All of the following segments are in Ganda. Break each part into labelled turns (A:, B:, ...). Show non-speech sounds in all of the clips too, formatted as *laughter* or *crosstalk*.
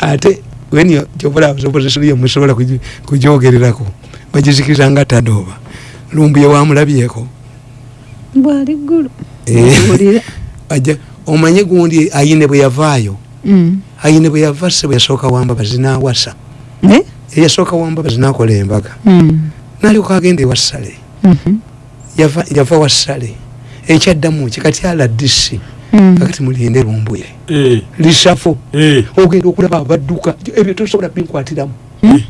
A: ate wenyoopposition yo musobola kujogererako bagizikiriza nga tadoba lumbuye wamulabyeko
B: bwali ggulu
A: Eh. aja *laughs* omanye gundi ayine bwe yavaayo
B: Mm.
A: ayine bwe yava se bwe yasooka wamba bazinawasa
B: Eh?
A: eyasooka wamba bazinakola embaga
B: Mm.
A: nalyoka agenda ewassale
B: Mhm.
A: yava yava wassale ekyaddamu ki kati
B: Mm.
A: kakati mulinde lumbuye.
C: Eh,
A: lisafo
C: eh.
A: ogenda okulaba abadduka ebyo tosobola binkwatiramu
B: Hmm?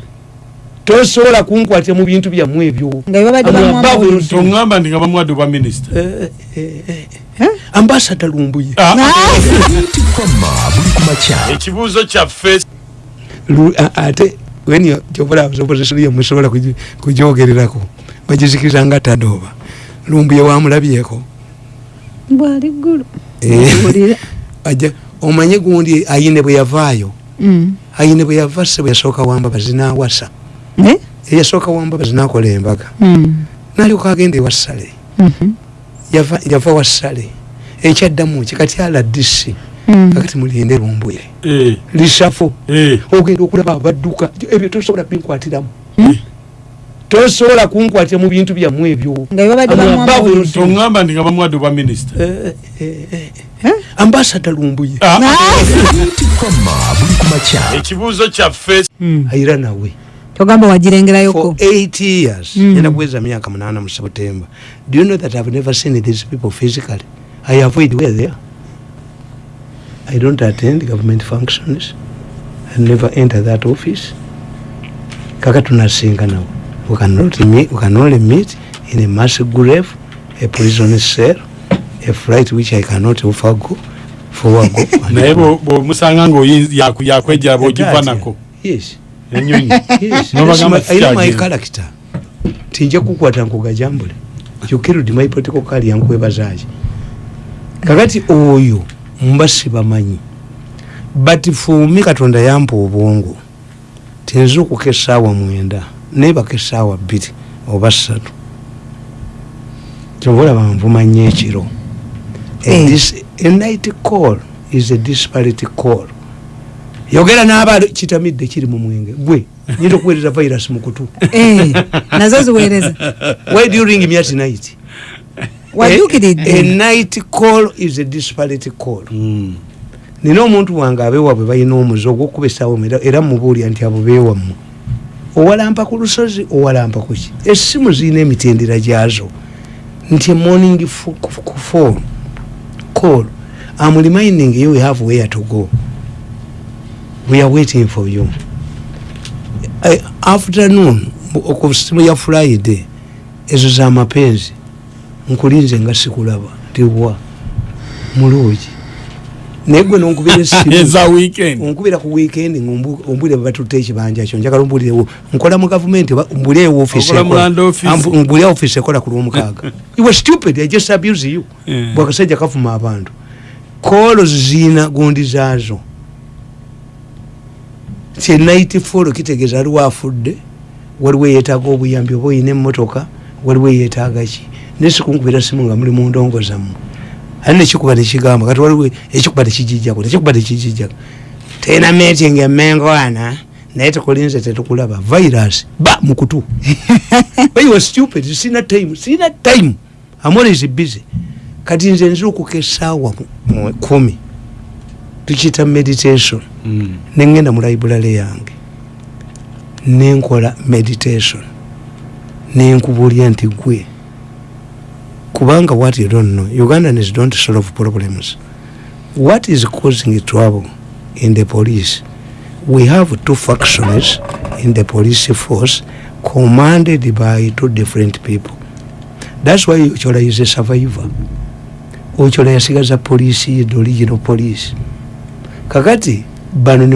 A: tosobola kunkwatira mu bintu byammwe ebyo.
B: Nga babadde
A: Abo
B: bamwamba
A: ababo
B: buli-
C: toŋŋamba ndi nga bamwadde bwa minisita.
A: Eh, eh, eh. ambasada lumbuye.
C: Ah, ekibuuzo kyaffe.
A: Ate wenopposition yo musobola kugi- kujogererako bagizikiriza nga tadoba. Lumbuye wamulabyeko.
B: Bwali ggulu
A: Eh. *laughs* Aja omanye gundi ayine bwe yavaayo
B: Mm.
A: ayine bwe yava se bwe yasooka wamba bazinawasa
B: Eh?
A: eyasooka wamba bazinakola embaga
B: Mm.
A: nalyoka agenda ewassale
B: Mhm.
A: yava yava wassale ekyaddamu ki kati ala disi
B: Mm.
A: kakati mulinde lumbuye
C: Eh,
A: lisafo
C: eh.
A: ogenda okulaba abadduka ebyo tosobola binkwatiramu? Tosobola kunkwatira mu bintu byammwe ebyo.
B: Nga babadde
A: Abo
B: bamwamba
A: ababo
B: buli-
C: toŋŋamba ndi nga bamwadde bwa minisita
A: Eh, eh, eh, ambasada lumbuye.
C: Ah, ekibuuzo kyaffe
A: ayira nawe.
B: Togamba
A: for
B: wagirengerayoko
A: eight years.
B: Mm.
A: enda kuweza myaka munana mu september. Do you know that i've never seen these people physically? I avoid where they are. I don't attend government functions. I never enter that office. Kaka tunasinga nawe we cannot meet, we can only meet in a mass grave a prison cell a flight which i cannot forgo forgo *laughs*
C: naye bwo- bwomusanga ngayakwejjera bwogiva nako.
A: Yes.
C: Enyonyi.
A: Yes,
C: N'obagamba
A: yes, know my character. Tinja kukwata nkugajambule you killed my political career nkwebazaaki kakati oyo mba sibamanyi. But fumi katonda yampa obwongo. Tinza okuka esaawa mwenda nebaka esaawa bbiri oba ssatu. Kyova olaba nvuma nnyo ekiro. A
B: Eh.
A: a call is a disparity call. Yogera n'aba kitamidde kiri mu mwenge. Gwe nyinza okuweereza virus mu kutu. *laughs*
B: Eh, nazo ziweereza.
A: Why do you ring me at night? A
B: wajjukiridde
A: night call is a disparity call.
C: Mm.
A: nina omuntu wange abeewabwe balina omuze ogwokuba essaawa era- era mubuulya nti abo beewammwe owalampa ku lusozi owalampa kuki essimu zirina emitendera gyazo. Nti morning f- phone call. Am reminding you we have where to go. We are waiting for you. Eh, afternoon ku simu ya friday ezo zamapenzi nkulinze nga sikulaba tiwa mulungi naye gwe nonkubira *laughs* esimu
C: eza weekend.
A: Onkubira ku weekend ombulire bebatutte ekibanja kyo njagala ombulirewo nkola mu gavumenti oba mbulire office
C: office.
A: Ekola ku lwomukaaga. *laughs* You were stupid i just abuse you.
C: Yeah.
A: bwakasajja kafuma abantu. Kolo ziina gundi zaazo. Kyenaiti folo kitegeeza aliwo afudde waliwo eyeetaaga obuyambi oba oyina emmotoka waliwo eyeetaaga ki? Naye sikunkubira simu nga muli mu ndongo zammwe ali nekikuba nekigamba kati waliwo ekikuba tekijijjako tekikuba tekijijjako tena meeting emengo ana naye tukulinze tetukulaba virus ba mukutu. But you are stupid sina time sina time. I'm always busy. Kati nze nzira mu kumi. Tukiyita meditation.
C: Mm.
A: nengenda mu library yange. Nenkola meditation. Nenkubulya nti gwe kubanga what you don't know ugandans don't solve problems. What is causing trouble in the police? We have two factions in the police force commanded by two different people. That's why ochola is a survivor. Ochola yasigaza police ye the original police. Kakati bano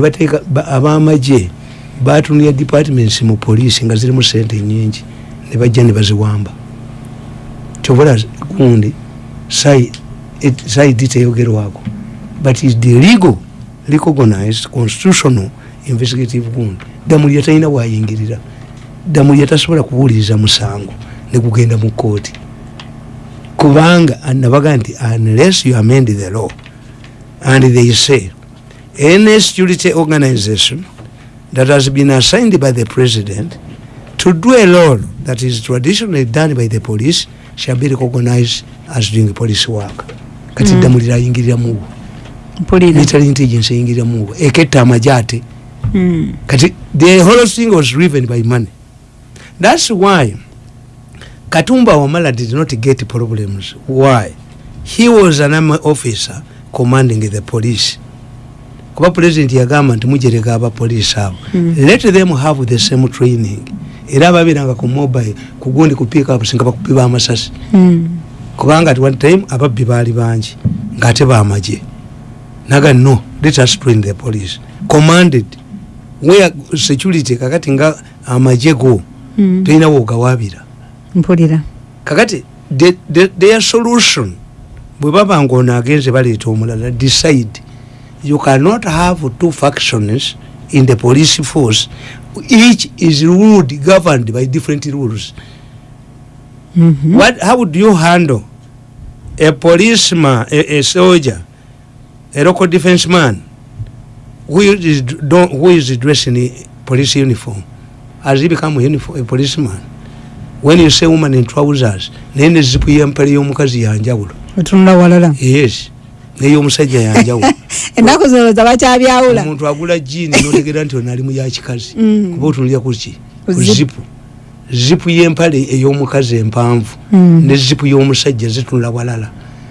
A: ba- abamaje batunira departments mu poliisi nga zirimu sente nyingi ne bajja kyobola gundi saidi teyogerwako but is the legal recognized constitutional investigative gundi. Damuli yatalina wayingirira. Damuli yatasobola kuwuliriza musango ne kugenda mu kooti kubanga nabaga nti unless you amend the law and they say any security organization that has been assigned by the president to do a role that is traditionally done by the police shall be recognized as doing police work. Kati
B: Mm.
A: ddamulira ayingiriramuwo
B: mpulira.
A: Military intelligence eyingiriramuwo eketta amagye ate
B: Mm.
A: kati the whole thing was driven by money. That's why katumba wamala did not get problems. Why? He was an army officer commanding the police. Kuba president yagamba nti mujereka abapoliisi abo
B: Mm.
A: let them have the same training era ababiranga ku mobile kugundi kupiika up singa bakubiba amasasi
B: Mm.
A: kubanga at one time ababbi baali bangi ngaate bamagye naga no let us train the police. Commanded where security kakati nga amagye go
B: Mm.
A: tolinawo ogawabira
B: mpulira.
A: Kakati the- the- their solution bwe baba nga ono agenze baleeta omulala decide you cannot have two factions in the police force each is ruled governed by different rules.
B: Mhm.
A: what how do you handle a policeman a, a soldier a local defense man who is don't, who is dressed in a police uniform? Has he become a, uniform, a policeman? When you say woman in trousers naye ne zipu yempale y'omukazi yanjawulo
B: otunula walala.
A: Yes ney'omusajja yanjawulo *laughs*
B: ennaku zolooza bakyabyawula
A: omuntu agula jini notegera nti ono ali mu yakikazi
B: Mm.
A: kuba otunulira kuki
B: Ku
A: ku
B: zip.
A: zipu zipu y'empale ey'omukazi empanvu.
B: Mm.
A: ne zipu y'omusajja zitunula walala.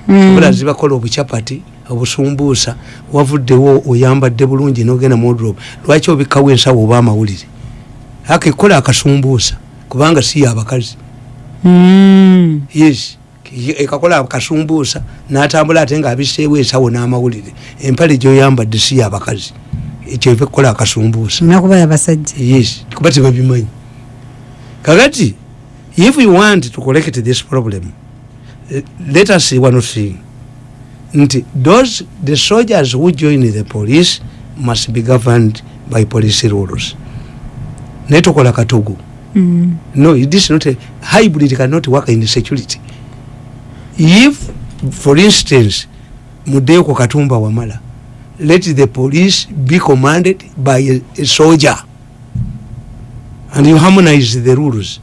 B: Mm.
A: bula zibakola obucapati obusumbuusa wavuddewo oyambadde bulungi nogenda modrop lwaki obikkawo ensawo oba amawulire? Akekola akasumbuusa kubanga si yabakazi yes ekakola akasumbuusa natambula ate nga abiseewo ensawo n'amawulire. Empale gyoyambadde si yabakazi ekyo evaekukola akasumbuusa.
B: Nakuba yabasajja
A: yes kuba tebabimanyi. Kakati if you want to collect this problem eh, let us see one thing. Nti those the soldiers who join the police must be governed by police rules. Naye tokola katugu
B: Mm.
A: no it is not a hybrid cannot work in security if for instance mudeko katumba wamala let the police be commanded by a, a soldier and you harmonize the rules.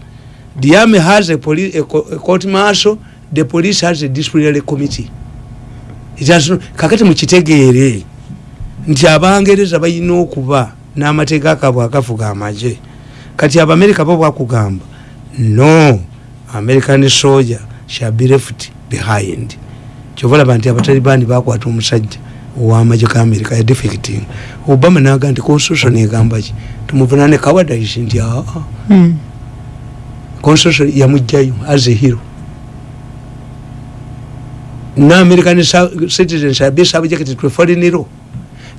A: The army has a, police, a, co- a court martial the police has a disciplinary committee. No, kakati mukitegeere nti abangereza balina okuba n'amateeka akabwe agafuga amagye kati abamerika bo bwakugamba no american soldier shall be left behind. Kyova olaba nti abatalibani bakwata omusajja owamagye ga amerika yadefecting obama naga nti constitution egamba ki? Tumuvunane kawadais nti aa
B: Mm.
A: constitution yamugjayo as a hero. No american sa- citizen shall be subject to foreign law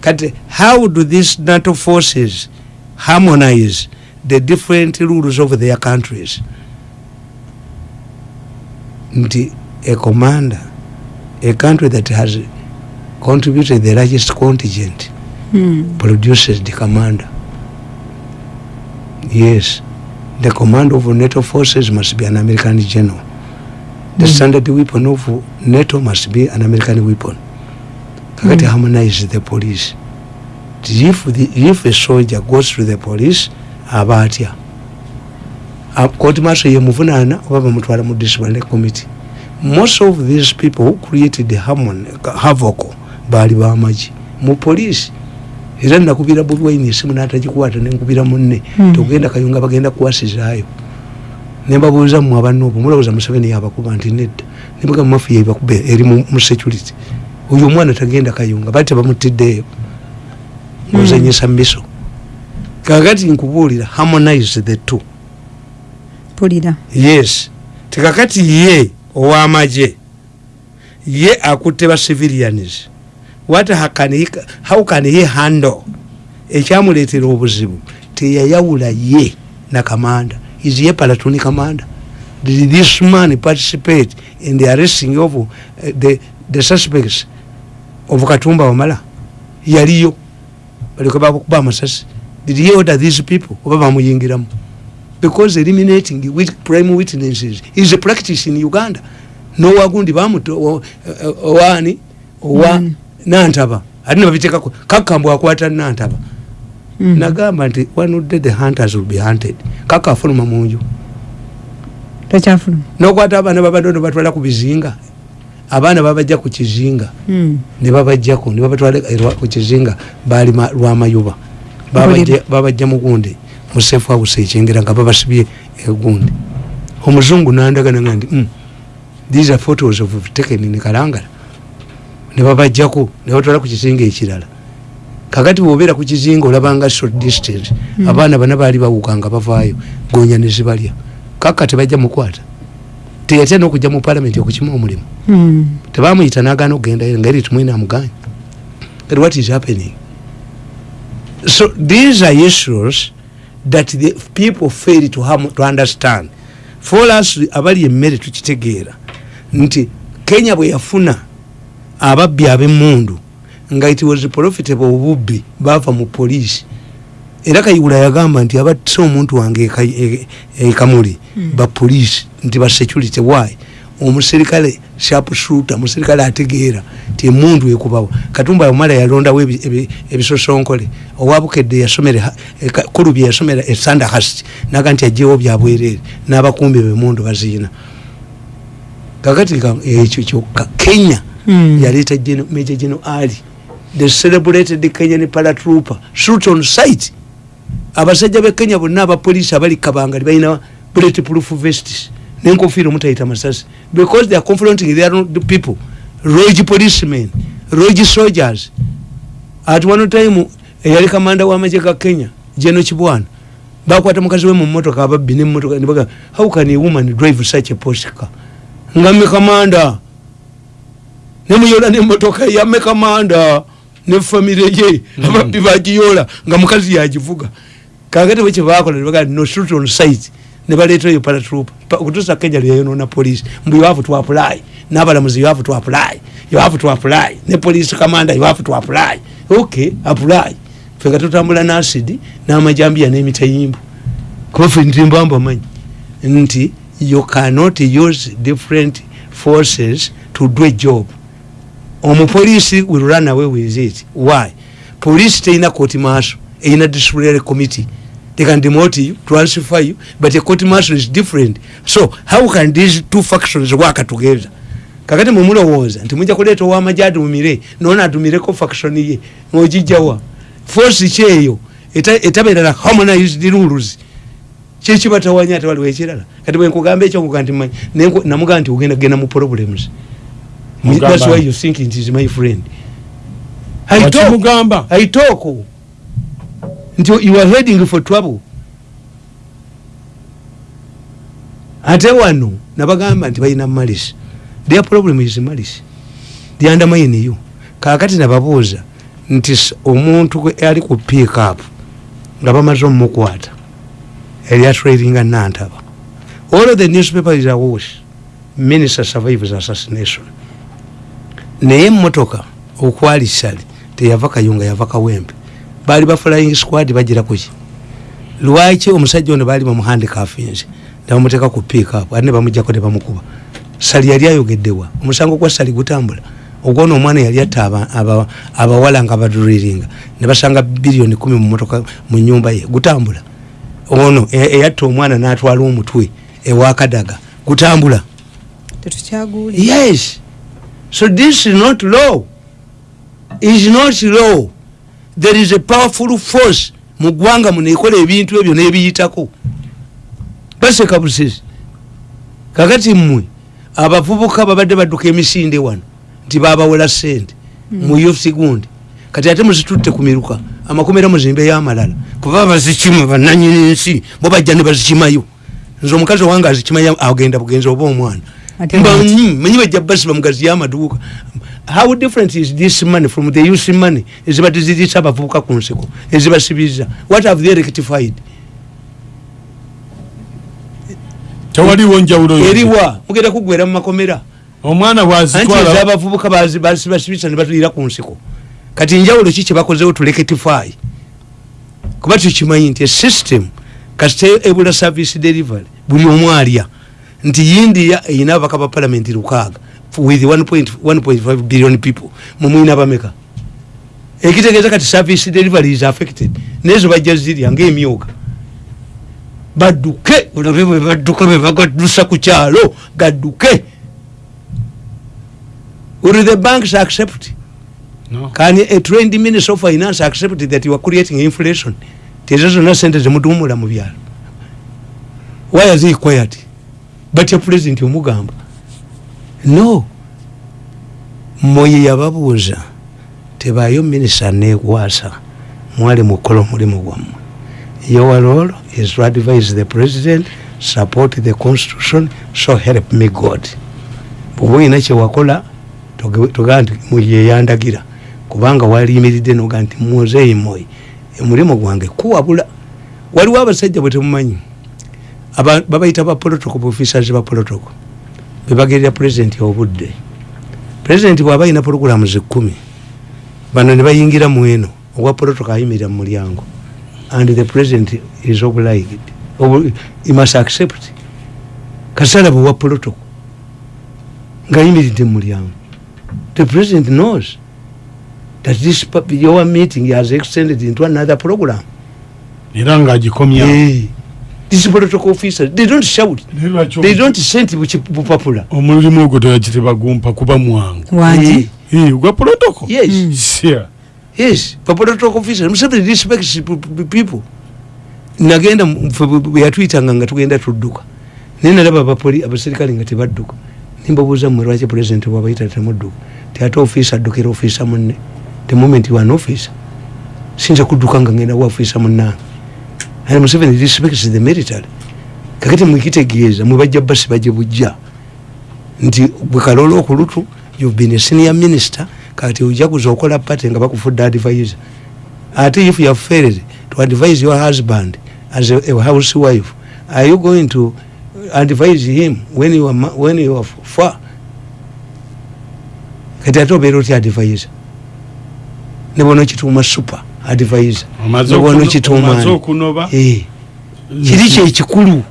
A: kati how do these nato forces harmonize the different rules of their countries? Nti a commander a country that has contributed the largest contingent
B: Mm.
A: produces the commander yes the command of nato forces must be an american general the
B: Mm.
A: standard weapon of nato must be an american weapon kakati
B: Mm.
A: harmonize the police if, the, if a soldier goes to the police aba atya koti maso yemuvunaana oba bamutwala mu disciplinary committee most of these people who created harmon havoc baali bamagi mu police era nakubira bulwaini esimu natagikukwata nenkubira munne.
B: Mm.
A: togenda kayunga bagenda kuwasizaayo. Nembabuuza mmwe abanoobo mulowooza museveni yabakuba nti nedda. Nebaga mafiya ebakuba eri mu security. Oyo omwana tagenda kayunga bali tebamutiddeeyo ngozanyisa miso kakati nkubuulira harmonize the two.
B: Mpulira
A: yes. Tekakati ye owamagye. Ye akutte ba civilians. What ha- can he, how can he handle? Ekyamuleetera obuzibu teyayawula ye na kamanda. Is ye palatoni kamanda? Did this man participate in the arresting of uh, the, the suspects of katumba wamala? Yaliyo. Baleke bakuba amasasi did he order these people? Oba bamuyingiramu because eliminating with prime witnesses is a practice in uganda. Nowagundi bamuto owani owa
B: Mm.
A: nantaba. Ate nebabiteekako kakambwe akwata nantaba.
B: Mm.
A: nagamba nti wanudde the hunters will be hunted? Kaka afuluma munju
B: takyafuluma
A: nokwata abaana babadono batwala ku bizinga. Abaana babajja ku kizinga.
B: Mm.
A: nebabajjako nebabatwala erwa- ku kizinga. Bali ma- lwamayuba Babajja- babajja mugunde musefu house ekyengera nga babasibye egunde omuzungu nandagana nga ndi "Mm, these are photos of taken in kalangala. Nebabajjako nebatwala ku kizinga ekirala. Kakati bwobeera ku kizinga olabanga short distance abaana bana baali bawuka nga bavaayo gonya nezibalya kaka tebajja mukwata teyatya nokujja mu palamenti okukima omulimu.
B: Mm.
A: tebamuyita nagaana okugendayo nga eri tumwine amuganya but what is happening? So these are issues that the people fail to, have, to understand. For us abali emmere tukitegeera. Nti kenya bwe yafuna ababbi ab'emundu nga it was profitable obubbi bava mu poliisi. Era kayigula yagamba nti abattisa omuntu wange eka- e- ekamuli bapoliisi nti basecurity why omuserikale sharpshooter muserikale ategeera ti emundu ekubawa katumba omala yalondawo ebi- ebi- ebisosonkole. Owabukedde yasomera eka- kulubi yasomera esandahast naga nti ajewo byabwerere n'abakumbi bemundu baziina. Kakati nga ekyo kyokka kenya
B: Mm.
A: yaleeta Gen- major general ali the celebrated kenyan paratrooper shoot on site abasajja be kenya bonna abapoliisi abali kabangali balina bullet proof vests nenkofiira omutayita masasi because they are confronting their people. Roge policemen roge soldiers. At one time eyali kamanda w'amagye ga kenya jeno kibwana bakwata mukazi we mu motoka ababbi nemotoka nebaga how can a woman drive such a post car? Ngamme kamanda nemuyola nemotoka yamme kamanda ne famire ye ababbi bagiyola nga mukazi yagivuga. Kakati bwe kyebakola nebaga no shoot on site nebaleeta eyo paratroop okutuusa kenya lyeyonona police mbu have to apply. N'abalamuzi you have to apply. You have to apply. Ne police commander you have to apply. Okay apply. Nga tutambula n'acidi n'amajambiya n'emitayimbu. Kuba fe ntimbamba manyi nti you cannot use different forces to do a job. Omupoliisi will run away with it. Why? Police teina court martial eina disciplinary committee they can demote you transfer you but a court martial is different. So how can these two factions work together? Kakati mwemulowooza nti mujja kuleeta owamaje adumire nona adumireko faction ye ng'ogijjawa. Force kyeyo eta- etabeerala harmonized rules. Kyekibatawanya ate waliwo ekirala? Kati bwenkugamba ekyo nkuga nti manyi nenku- namugamba nti ogenda kugenda mu problems.
C: Mugamba
A: that's why you think it is my friend. I talk- I talk nti you are heading for trouble. Ate wano nabagamba nti balina malisi their problem is malisi they undermine you. Kakati nababuuza nti omuntu ali ku pick up nga bamaze omumukwata eri atrailinga nantaba. All of the newspaper is awash minister survives assassination. Naye emotoka okwali sali teyava kayunga yava kawempe baali ba flying squad bagira kuki lwaki omusajja ono baali bamuhandikafinze nebamuteeka ku pikup ate nebamujjako nebamukuba sali yali ayogeddewa omusango gwa sali gutambula? Ogwona omwana yali atta aba- aba- abawala nga baduriringa nebasanga biliyoni kumi mumotoka mu nyumba ye. Gutambula? Ono e- eyatta omwana natwala omutwe ewakadaga gutambula? Yes. So this is not law. Is not law there is a powerful force mu ggwanga muno ekola ebintu ebyo nebiyitako. Baseka busezi kakati mmwe abavubuka babadde badduka emisinde wano nti babawola sente mu youth gundi. Kati ate muzitutte ku miruka amakomera muzimbe yamalala. Kuba bazikima bananyini nsi bo bajja ne bazikimayo. Nze omukazi owange azikimaya agenda bugenzi oba omwana.
B: Ate
A: Mba
B: lwaki?
A: nyi, manyi bajja basi bamugazi yamaduuka how different is this money from the youth money? Ezibadde zirisa abavubuka ku nsiko ezibasibiza what have they rectified?
C: Tewaliwo njawulo yonna.
A: eriwa mugenda kugwera mu makomera.
C: Omwana
A: anti
C: bwazitwala
A: ezabavubuka bazi- bazi- basibisa ne batulira ku nsiko kati njawulo ki kyebakozewo tuleketify kuba tukimanyi nti esystem kasite ebula service delivery buli omu alya. Nti india eyina abaka ba palamenti lukaaga with 1.5 billion people. Mumwina bameka. Ekitegeeza kati service delivery is affected. Nezo bajja zirya ngaemyuka badduke olabe bwe badduka bwe bagadusa ku kyalo gadduke. Will the banks accept?
C: No.
A: can a trained minister of finance accept that you are creating inflation? Tezo zonna sente zemutumula mu byalo. Why has he quiet? Your president omugamba no. Moye yababuuza tebaayo minisita nekwasa mwali mukola omulimu gwammwe your role is to advise the president support the constitution so help me god. Bwoba olina kyewakola togamba nti muyeyandagira kubanga waliyimiridde noga nti muzeeyi moyi omulimu gwange kuwabula waliwo abasajja bwe temumanyi aba- babayita ba protocol officers ba protocol bebagerera president obudde. President bwaba ayina programs ekkumi bano ne bayingira mu eno owa protocol ayimirira mu mulyango. And the president is obliged Ob- he must accept kasala bwe wa protocol ngaayimiridde mu mulyango. The president knows that this your meeting has extended into another program.
C: Era ng'agikomya
A: hey. These protocol officers. They don't shout. They don't send bupapula
C: omulimu ogwo teyakiteba gumpa kuba mwangu. Eh, gwa protocol
A: yes.
C: Sia.
A: yes protocol officers. Museveni respects people. Nagenda yatuyitanga nga tugenda tudduka. Naye nalaba abapoli abaserikale nga tebadduka. Nimbabuuza mmwe lwaki president bwabayita temudduka? Tiate ofiisa addukira ofiisa munne. The moment you are an officer sinza kudduka nga ngenda wa ofiisa munnange and museveni respects the military. Kakati mwekitegeeza mwebajja basi baje bujja. Nti bwe kalola okulutu you've been a senior minister kati ojakuza okola pate nga bakufudde advisor ate if you have failed to advise your husband as a, a housewife are you going to advise him when you are, when you are far? Kati ate obeera otya advisor ne bona okituuma super advisor
C: Omaze
A: ne bona
C: okuno-
A: okituuma
C: omaze
A: ani.
C: okunoba?
A: Eh, kiri kyekikulu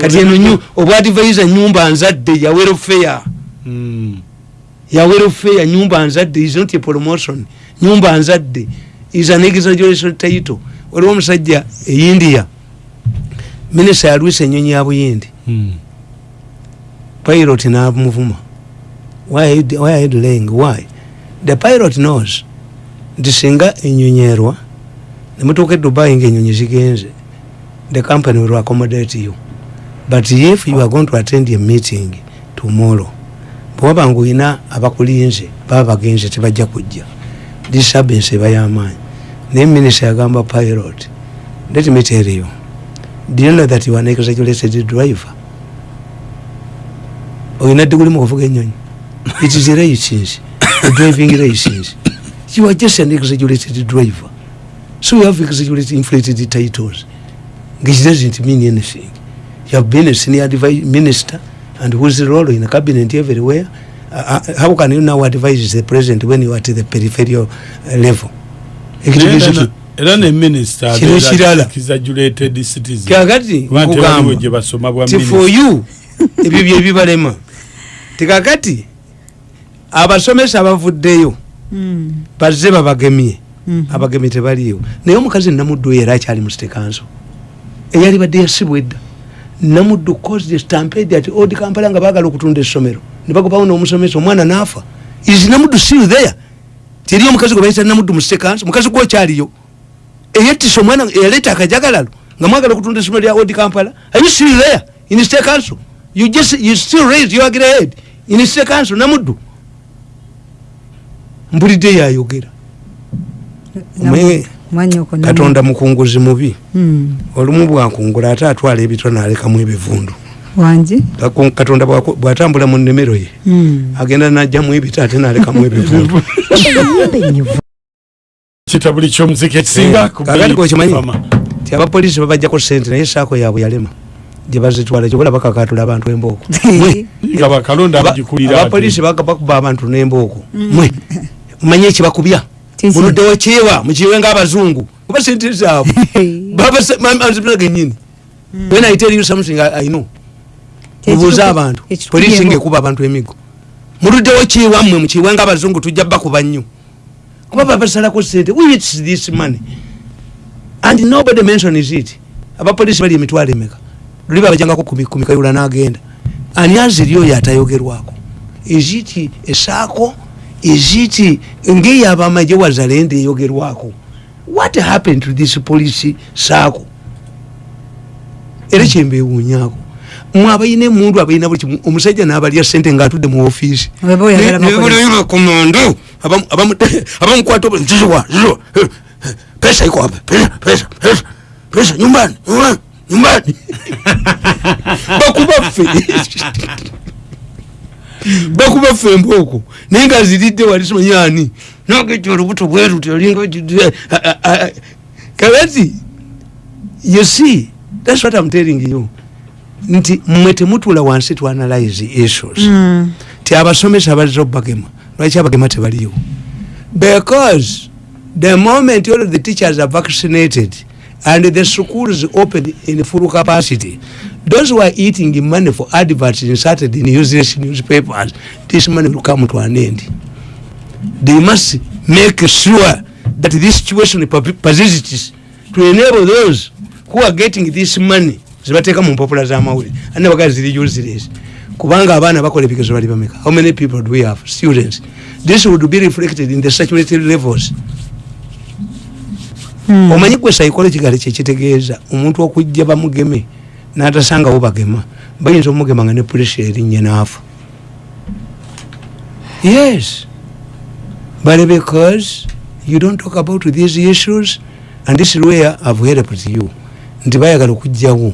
A: kati eno obwa advisor nyumba nzadde ya welfare.
C: Mm.
A: ya welfare nyumba nzadde is not a promotion. Nyumba nzadde is an exaggeration title. Waliwo omusajja e india minisita yalwisa enyonyi ya buyindi.
C: Mm.
A: pilot namuvuma. Why are you delaying? Why? The pilot knows nti singa enyonyerwa nemutuuka e dubai ngaenyonyi zigenze the company will accommodate you. But if you are going to attend a meeting tomorrow bwewaba nga olina abakulinze baba bagenze tebajja kujja. Disturbance eba y'amaanyi. Naye minisita yagamba pilot let me tell you do you know that you are an exaggerated driver? Olina diguli mu kuvuga enyonyi it is a license a driving license you are just an exaggerated driver. So you have exaggerated inflated titles. Which doesn't mean anything. You have been a senior minister and whose role in a cabinet everywhere. Uh, uh, how can you now advise the president when you are at the peripheral uh, level? Ekitegeeza
C: Era-
A: ki-
C: era ne minisita
A: Kino kirala.
C: exaggerated citizen.
A: Kakati
C: Kuba nti waliwo gye
A: nkugamba
C: basoma bwa
A: ti for
C: minisita
A: you *laughs* ebyo byebibalema tikakati abasomesa abavuddeyo
B: Mm.
A: Bazze babagemye.
B: Mhm.
A: abagemye tebaliiwo naye omukazi namuddu oyo era akyali mu sitekanso eyali badde yasibwa edda. Namuddu caused stampede ati odi kampala nga baagala okutunda essomero. Ne bagobawo n'omusomesa omwana naafa is namuddu still there? Teri omukazi gwe bayita namuddu mu sitekanso mukazi gwokyaliyo eyettisa omwana eyaleeta akajagalalo nga mwagala okutunda essomero lya odi kampala. Are you still there in state council? You just you still raise your grade in state council namuddu mpulidde yayogera katonda mukunguzi mubi.
B: Mm.
A: olumu bwakungula ate atwala ebitwa nalekamu ebivundu.
B: Wangi
A: katonda bwatambula mu nnimiro ye.
B: Mm.
A: agenda najjamu ebita ate nalekamu ebivundu. *laughs*
C: Kitabuli kyomuziki ekisinga ku
A: kakati kwekimanyi ti abapoliisi babajjako sente naye saako yaabwe yalema. Gye bazitwala kyobola bakakatula abantu embooko. *laughs*
C: Nga bakalonda
A: Aba-
C: abagikulira
A: abapoliisi baga- bakuba abantu n'embooko. Mwe *laughs* manye ekibakubya muluddewo kyewa mukiwe ngaabazungu kuba sente zaabwe babagenyini when i tell you something i, know.
B: Ekituku-
A: abantu.
B: byebo.
A: ngaekuba abantu emigo. Muluddewo kiwammwe mukiwe ngaabazungu tujja bakuba nnyo kuba babasalako sente eats this money. And nobody mentions it. Abapolisi bali emitwalo emeka? Luli babajangako kumikayula nagenda. Ani aziri oyo atayogerwako eziti esaako eziti ngeyo abamaje wazalende eyogerwako what happened to this police saako era kyembewunyako mwe abalina emundu abalina buli kimu omusajja n'abalya sente ng'atudde mu ofiisi
B: bakolesa.
A: komando abamukwata nziziwa ziziwa *laughs* pesa iko hapa pesa pesa pesa pesa nyumbani nyumbani nyumbani. *laughs* Bakuba ffe *laughs* bakuba ffe emboko naye nga ziridde wali simanyani nogejja olubuto bweruti olinga kawati you see that's what i'm telling you. Nti mmwe temutula wansi to analyze issues.
B: Mm.
A: ti abasomesa bazira obagema lwaki abagema tebaliyo? Because the moment all the teachers are vaccinated and the schools opened in full capacity those who are eating money for adverts inserted in useless newspapers this money will come to an end. They must make sure that this situation per- persists to enable those who are getting this money zibateeka mu mpapula z'amawulire ane bagaa ziri useless kubanga abaana bakola ebigezo bali bameka. How many people do we have? Students. This would be reflected in the saturated levels.
B: Mm.
A: omanyi gwe psychological kyekitegeeza omuntu okujja bamugeme n'atasangawo bagema bayinza omugema nga ne pressure erinnya naafa yes. But because you don't talk about these issues and this is where i've helped you nti bayagala okugjawo.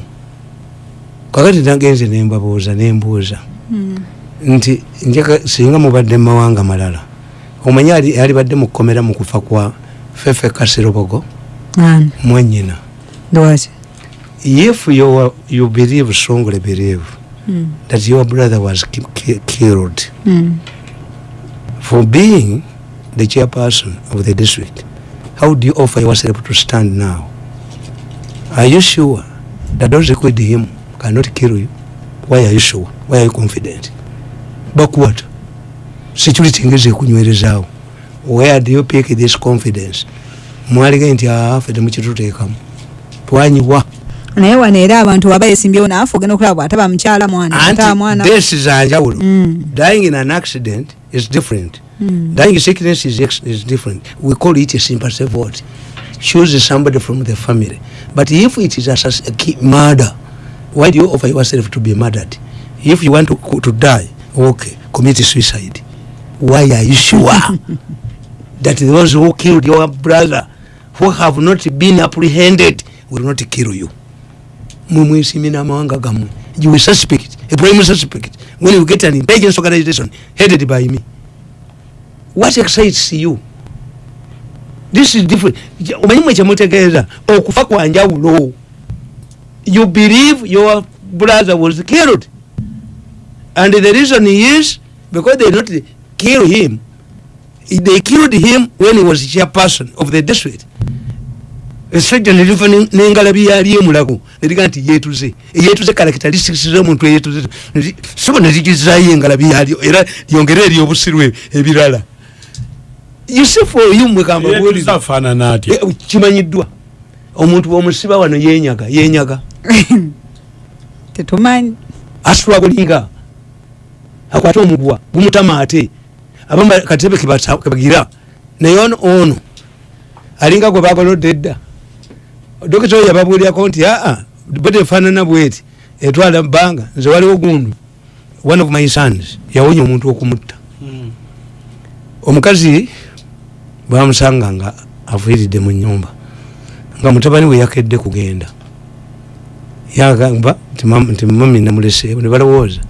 A: Kakati nagenze nembabuuza nembuuza
B: Mm.
A: nti njaka singa mubadde mu mawanga malala omanyi ali- alibadde mu kkomera mu kufa kwa fefe kasirobogo mwanyina? If you, are- you believe strongly believe
B: Mm.
A: that your brother was ki- ki- killed
B: Mm.
A: for being the chairperson of the district how do you offer yourself to stand now? Are you sure that those who killed him cannot kill you? Why are you sure? Why are you confident? Bakwata security ngeze kunywerezaawo where do you pick this confidence? Mwalige nti afe temukituteekamu twanyiwa
B: naye wano era abantu waba yesimbyewo naafe ogenda okulaba bwataba mukyala mwana ataba mwana.
A: desi zanjawulo
B: Mm.
A: dying in an accident is different.
B: Mm.
A: dying sickness is, is different. We call it a sympathy vote choose somebody from the family. But if it is a ki- murder why do you offer yourself to be murdered? If you want to, to die okay commit suicide. Why are you sure? *laughs* That those who killed your brother who have not been apprehended will not kill you mwe mwesimi n'amawanga gammwe you suspect a prime suspect when you get an intelligence organization headed by me what excites you? This is different. Ja- omanyi mwe kyemutegeeza okufa kwa njawulo you believe your brother was killed. And the reason is because they not kill him. They killed him when he was chairperson of the district esajja neliva nengalabi yali emulago neriga nti yetuze eyetuze karakitalisitikize omuntu eyetuze sobo nerigizayo engalabi yali era lyongere eri obusirwe ebirala. You see for you mwekamba bwoli
C: afaanana atya?
A: Eh, omuntu bwomusiba wano yenyaga yenyaga *laughs*
B: tetumanyi.
A: Asitula kulinga. Akwate omugwa gumutama ate abamu katebe kebagira naye ono ono alinga gwe bagolodde edda dokita oyo yababuulyako nti aa bwe tefaanana bweti etwala bbanga nze waliwo gundu one of my sons yawonya omuntu okumutta. Omukazi bamusanga nga afiiridde mu nyumba nga mutabani we yakedde kugenda. Yagamba nti mam- nti mami namuleseewo ne balowooza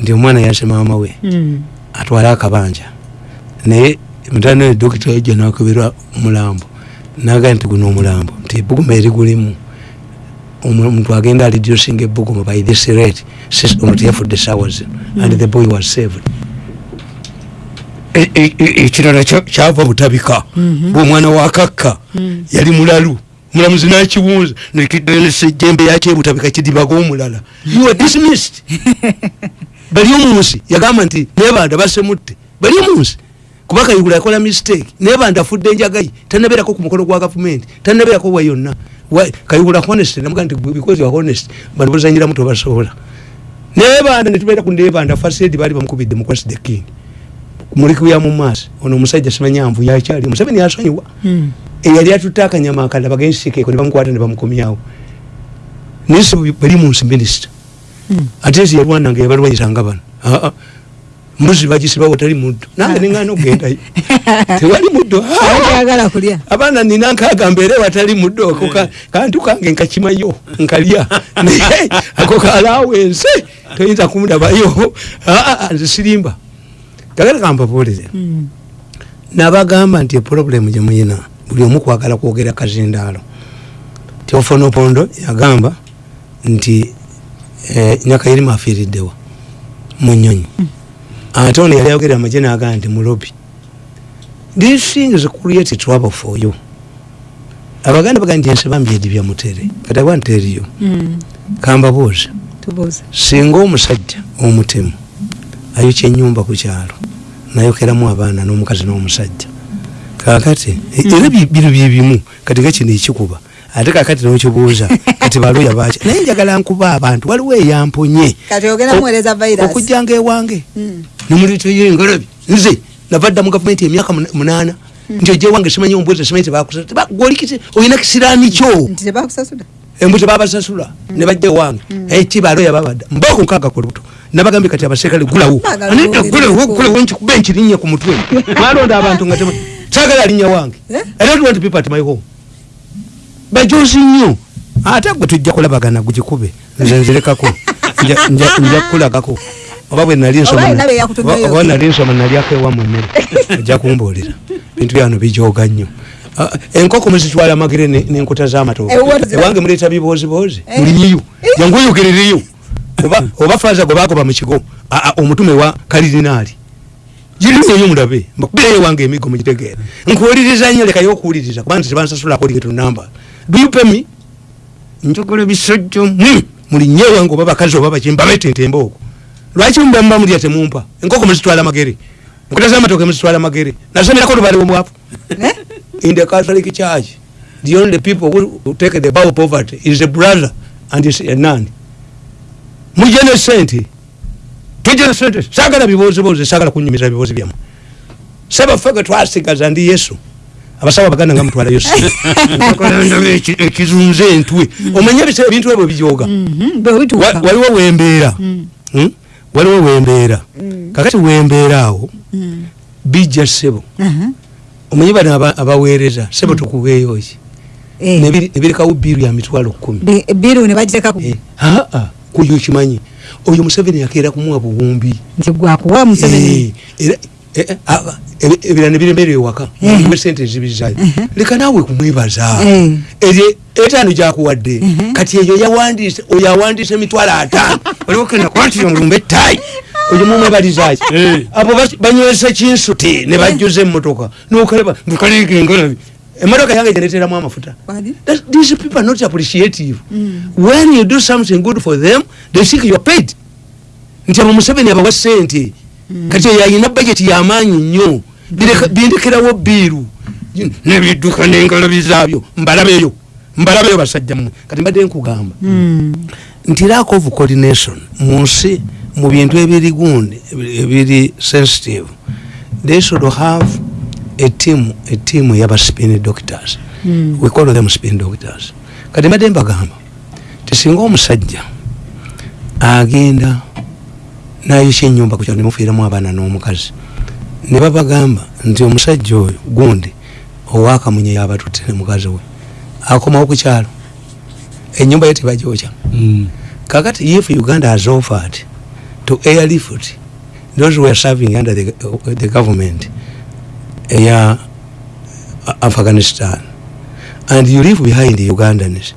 A: nti omwana yase maama we
B: Mm.
A: atwale akabanja. Naye mutane oyo dokita yajja nakebera omulambo nagaa nti guno omulambo nti ebuguma erigulimu Omu- omuntu agenda aliducing ebuguma by this rate ono teyafudde sawa zino and the boy was saved. E- e- e- ekirala kya- kyava butabika. Bwomwana wakakka yali mulalu mulamuzi nakibuuza nekidensejembe yakyebutabika kidibaga omulala. You are dismissed. *laughs* Bali omunsi yagamba nti nebanda basemutte. Bali omunsi kuba kayihura yakola mistake. Naye banda afudde enjagayi tanabeerako ku mukono gwa gavumenti tanabeerako wa yonna. Kayihura honest namuga nti because you are honest bano bozanyiramu tobasobola naye banda netubeera ku nebanda fasedi baali bamukubidde mu kwasi the king. Mulikubya mu maaso ono omusajja simanyanvu yakyali museveni yasonyiwa.
B: Mm.
A: eyali atutte akanyama akala bagensikeeko ne bamukwata ne bamukomyawo. Naye bali munsi minisita.
B: Mm.
A: ate ezi yalwananga yabalwanyisanga bano. Aa mbuzi bagisibawo tali muddo nange nengana okugendayo *laughs* tewali Ah!
B: kulya.
A: Abaana nina nkaaga mbeere watali muddo ako ka- kantu kange nkakimayo nkalya. *laughs* Naye ako kalawense toyinza kumudabayo. Aa nze sirimba. Gagala kampabuulire
B: Mm.
A: nabagamba nti eproblemu gyemuyina buli omu kwagala kwogera kazindaalo. Tiofonopondo yagamba nti eh, nyakayirimu afiiriddewa mu nyonyi ate ono yali ayogerera amagye nagamba nti mulobi these things create trouble for you? Abaganda bagamba nti ense bambyedi bya mutere kati I want to tell you
B: Mm.
A: kambabuuza singa omusajja omutemu ayokya enyumba ku kyalo nayokeramu abaana n'omukazi n'omusajja kakati e- era bi- bino byebimu kati nga kino ekikuba ate kakati nokibuuza kati baloya baki naye njagala nkuba abantu waliwo eyamponye. Okujjanga ewange Nemuliteye engalabi nze navadda mu gavumenti emyaka mun- munaana nti ojja ewange simanyi ombweza simanyi tebakusa golikiti olina kisiraani kyo?
B: Nti tebakusasula.
A: Embu tebabasasula ne bajja ewange eki baloya babadda mbako nkaaga ku lubuto. Nabagambye kati abaserikale gulawo. Gulawo nkikuba enkirinya ku mutwe. *laughs* Mwalonda abantu nga tema sagala alinnya wange.
B: Eh?
A: i don't want people at my home. Bajozi nnyo. Ate gwe tujja kulabagana gugikube nze nzirekako *laughs* nja kukulagako oba bwe nali nsoma
B: Oba alina bye yakutumyeyo.
A: oba- oba nali nsoma nalyako ewamu emmere *laughs* ojja kumbuulira. Bintu byano bijoga nnyo. Ah, enkoko muzitwala amagere ne- n'enkota z'amatooke
B: Eh, what is that?
A: ewange muleeta biboozibozi
B: Eh.
A: mulinyiyo jangu oyogerereyo oba oba faaza gwe bakoba mu kigo a- a- omutume wa kalirinaali girineyo mulabe. Mbakubireyo wange emigo mugitegeera nkuwuliriza nnyo lekayo okuwuliriza kubanga tebansasulako ligeto namba dupemi njogolo bisojjo. Mm, mulinye wange oba bakazi oba baki mbabetentemba okwo lwaki mubamba mulya temumpa enkoko muzitwala magere nkota z'amatooke muzitwala magere nasomerako olubale omwavu
B: Eh?
A: in the Catholic Church, the only people who, who take the bow of poverty is a brother and is a nun. Mujene sente. Tujene sente. Sagala bibozi bozi, sagala kunyumiza bibozi byamu. Seba fege twasigaza ndi Yesu. Abasawa baganda nga mutwala Yesu. *laughs* Ekizunze entwe. Omanye bise ebintu ebyo bijoga.
B: Mhm, bituuka
A: Waliwo wembeera. Waliwo wembeera. Kakati wembeera awo
B: Mm.
A: bijja ssebo.
B: Aha.
A: Omanyi bano aba- abaweereza ssebo tukubeeyo ki.
B: Eh,
A: nebirekawo biiru ya mitwalo kumi
B: bi- biru ne bagiteeka ku
A: Eh, aa kuyo kimanyi oyo museveni yakeera kumuwa buwumbi
B: nti gwakuwa museveni
A: Eh, eh, eh, aba- ebi- ebirala nebiremera ewaka.
B: Eh.
A: sente ezibizayo leka naawe kumwebaza eryo etaano gyakuwadde kati eyo *laughs* oyo awandiise emitwalo ataano oliwo kenda kwatiro ngulumba ettayi oyo mumwebalizaki abo banywesa kinsuti ne bajjuza emmotoka. Nokalaba ntukaliika engalabi emmotoka yange gyeneteramu amafuta. These people are not appreciative. When you do something good for them they think you are paid. Nti abo museveni abawa sente kati oyo ayina budget yamaanyi nnyo. Bindekerawo biiru nebidduka n'engalabi zaabyo. Mbalabeyo mbalabeyo basajja mmwe kati mbadde nkugamba.
B: Mm.
A: nti lack of coordination mu nsi mu bintu ebiri gundi ebiri- sensitive they should have a team a team yaba spin doctors.
B: Mm.
A: we call them spin doctors. Kati mbadde mbagamba tisinga omusajja agenda nayokya enyumba kukyalo nemufiiramu abaana n'omukazi. Ne babagamba nti omusajja oyo gundi owakamunye yabatutte ne mukazi we. Akomawo ku kyalo. Enyumba ye tebagyokya kakati if uganda has offered to airlift those who are serving under the, uh, the government eya uh, afghanistan. And you leave behind the ugandans.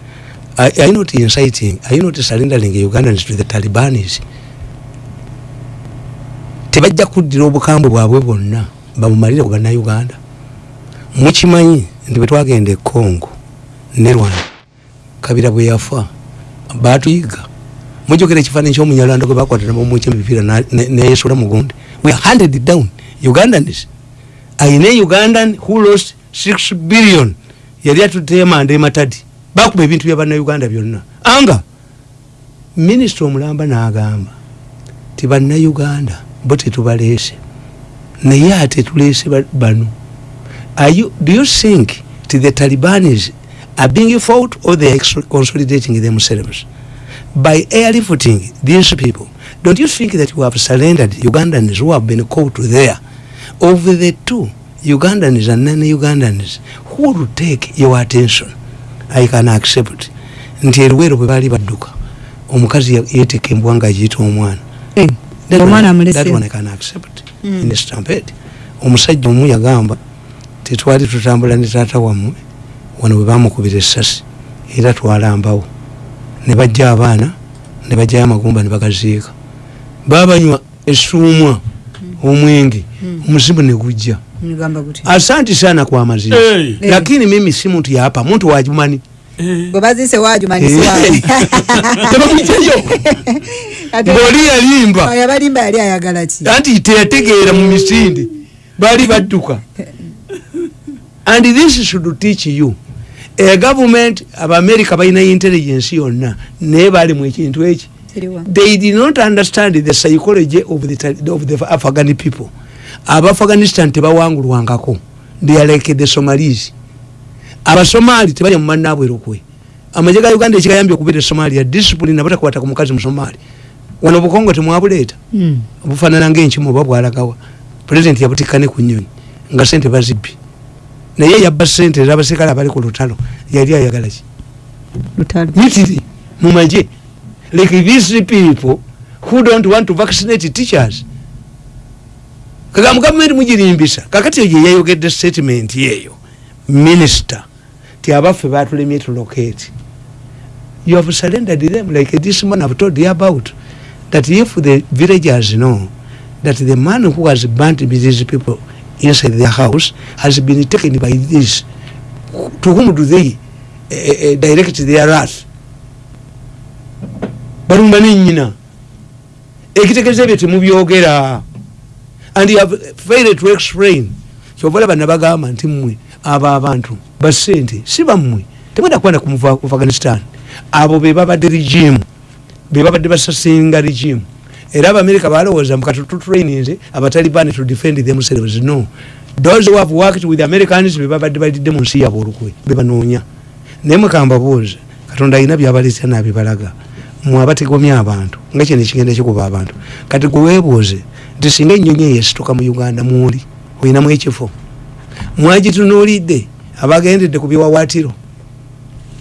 A: Are, are you not inciting are you not surrendering ugandans to the talibanis tebajja kuddira obukambwe bwabwe bwonna bamumalire ku bannayuganda. Mukimanyi nti bwe twagenda e congo ne rwanda kabira bwe yafa batuyiga mujogera ekifaananyi kyomunyalwanda gwe bakwata nabamuki emipiira neyesula mugundi we handed down. Ugandans ayina ugandan who lost 6 billion yali atutemanda ematadi bakuba ebintu bya bannayuganda byonna. Anga minisita omulamba n'agamba ti bannayuganda bo tetubaleese. Naye ate tuleese ba- bano. You, do you think ti the talibanis are being fought or they are consolidating themselves? By airlifting these people don't you think that you have surrendered ugandans who have been caught there? Of the two ugandans and non-ugandans who will take your attention? I can accept. Nti eruwero bwe baali badduka omukazi ya- yeeteka embwa nga agiyita omwana Omusajja omu yagamba tetwali tutambula ne taata wammwe wano bwe bamukubira essasi era twalambawo. Ne bajja abaana ne bajjayo amagumba ne bagaziika. Babanywa essuumwa omwenge omuzimu ne gujja. Asanti sana kwa mazima lakini mimi si muntu yapa muntu wajumani
C: Eh.
B: bwe bazise wajumanisibwawe *laughs*
A: tebamwijayo ngaoli yalimba
B: yabalimba yali ayagala ki
A: anti teyategeera mu misinde baali badduka and this should teach you a government abamerika balina intelligence yonna naye baalimu ekintu eki they did not understand the psychology of the, of the afghan people. Abafghanistan tebawangulwangako they are like the somalis abasomali tebalya mumanabwerokwe amaje ga uganda ekigayambye okubeera somalia discipline abatakwata ku mukazi musomali wano obukongo temwabuleeta
B: Mm.
A: bufaanana ngaenkimu oba bwalagawa. Pulezidenti yabutikkane ku nyonyi nga sente bazibbi. Naye yabba sente ez'abaserikale abali ku lutalo yali ayagala ki? Mitiri mu magye like these people who don't want to vaccinate teachers. Kagamba gavumenti mugirimbisa. Kakati eyo yeyayogedde statement yeeyo minister ti abaffe batulemye tulocate you have surrendered them like this man have told you about that if the villagers know that the man who has burnt these people inside their house has been taken by this to whom do they uh, uh, direct their wrath? Balumba nenyina ekitegeeza ebyo temubyogera and you have failed to explain. Kyova olaba nabagamba nti mmwe abo abantu basente si bammwe. Temwenda kwenda ku afghanistan. Abo be babadde regime be babadde basasinga regime. Era abamerika balowooza mukatututrainings abatalibani to defend themselves no. Those who have worked with americans be babadde balidde mu nsi yabwe olukwe bebanoonya naye mukambabuuza katonda alina byabaleeta nabibalaga mwe abategomya abantu nga kino ekigenda kikuba abantu. Kati gweweebuuze nti singa ennyonyi eyo esituka mu uganda mwoli olinamu ekifo mwagitunuulidde abagendedde ku biwawaatiro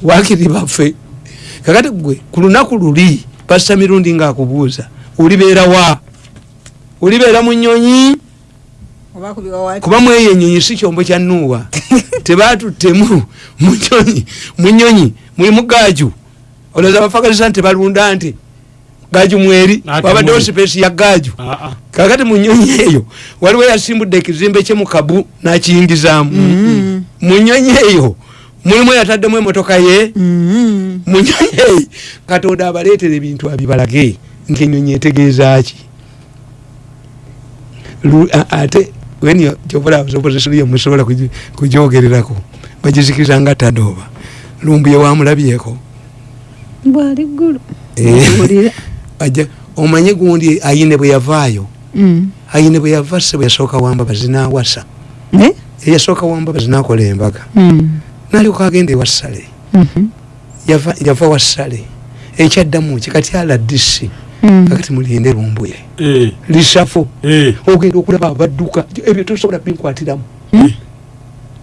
A: wakiri baffe? Kakati gwe ku lunaku luli pasita mirundi ngaakubuuza olibeera wa? Olibeera mu
B: kubiwawati
A: kuba mweyo enyonyi si kyombo kya nuuwa. *laughs* Tebatuttemu munyonyi munyonyi mulimu gaaju. Olowooza abafagalisan tebalunda nti gaaju mweri? Wabaddewo
C: muli.
A: sipesi ya gaaju.
C: Ah, ah.
A: Kakati mu nyonyi eyo waliwo yasimbudde ekizimbe kye mu kabu n'akiyingizaamu. Mu nyonyi eyo mulimu eyataddemu emotoka ye. Mu nyonyi eyo katonda abaleetera ebintu abibalage nti enyonyi etegeeza ki? Lu- a- ate when opposition yemusobola kugyogererako bagizikiriza nga tadooba. Lumbu yewamulabyeko
B: bwali ggulu.
A: Eh. *laughs* Omanye gundi ayine bwe yavaayo. Ayine bwe yava se bwe yasooka wamba bazinawasa
B: Eh?
A: eyasooka wamba bazinakola embaga
B: Mm.
A: nalyoka agenda ewassale
B: Mhm.
A: yava yava wassale ekyaddamu ki kati ala disi
B: Mm.
A: kakati mulinde lumbuye
C: Eh.
A: lisafo
C: Eh.
A: ogenda okulaba abadduka ebyo tosobola binkwatiramu
B: Mm.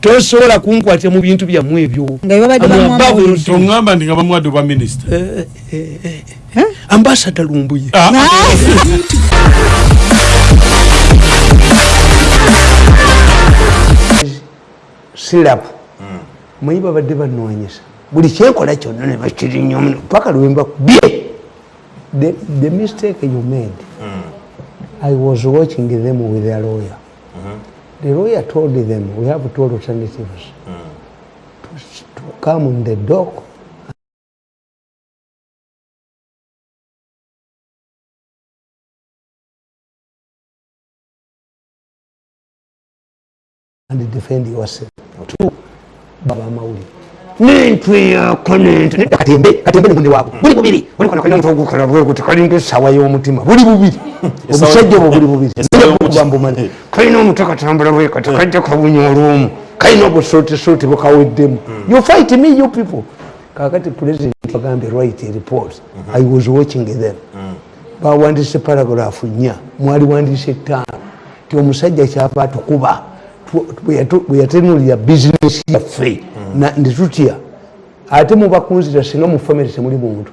A: tosobola kunkwatira mu bintu byammwe ebyo
B: nga babadde
A: Abo
B: bamuwa
A: ababwe
B: amawulire.
C: tongamba ndi nga bamuwadde obwa minisita
A: Eh, eh, eh, eh. ambasada lumbuye *laughs* Sirapu manyi babadde banoonyesa buli kyenkola kyonna ne bakirinya omuno paka lwembakubye the, the mistake you made. I was watching them with their lawyer. The lawyer told them we have two alternatives. To, to come in the dock and defend yourself. Two baba amawulire nentwe yako nentwe katembe katembe nemunde waabwe buli bubiri. Omukola bweguti kalinga esawa y'omutima buli bubiri. Obusajja obwo buli bubiri. Bambumani kalina omutwe katambula bwekati kajja kabunya olwomu kalina obusuutisuuti bukaweddemu you fight me you people. Kakati president bagambye right report. I was watching them. Bawandise paragrafu nnya. Mwali wandise ttaano. Ti omusajja kyava atukuba bwe yatenulira bizinesi yaffe nditutya ate mubakunzira singa mu famire temuli muntu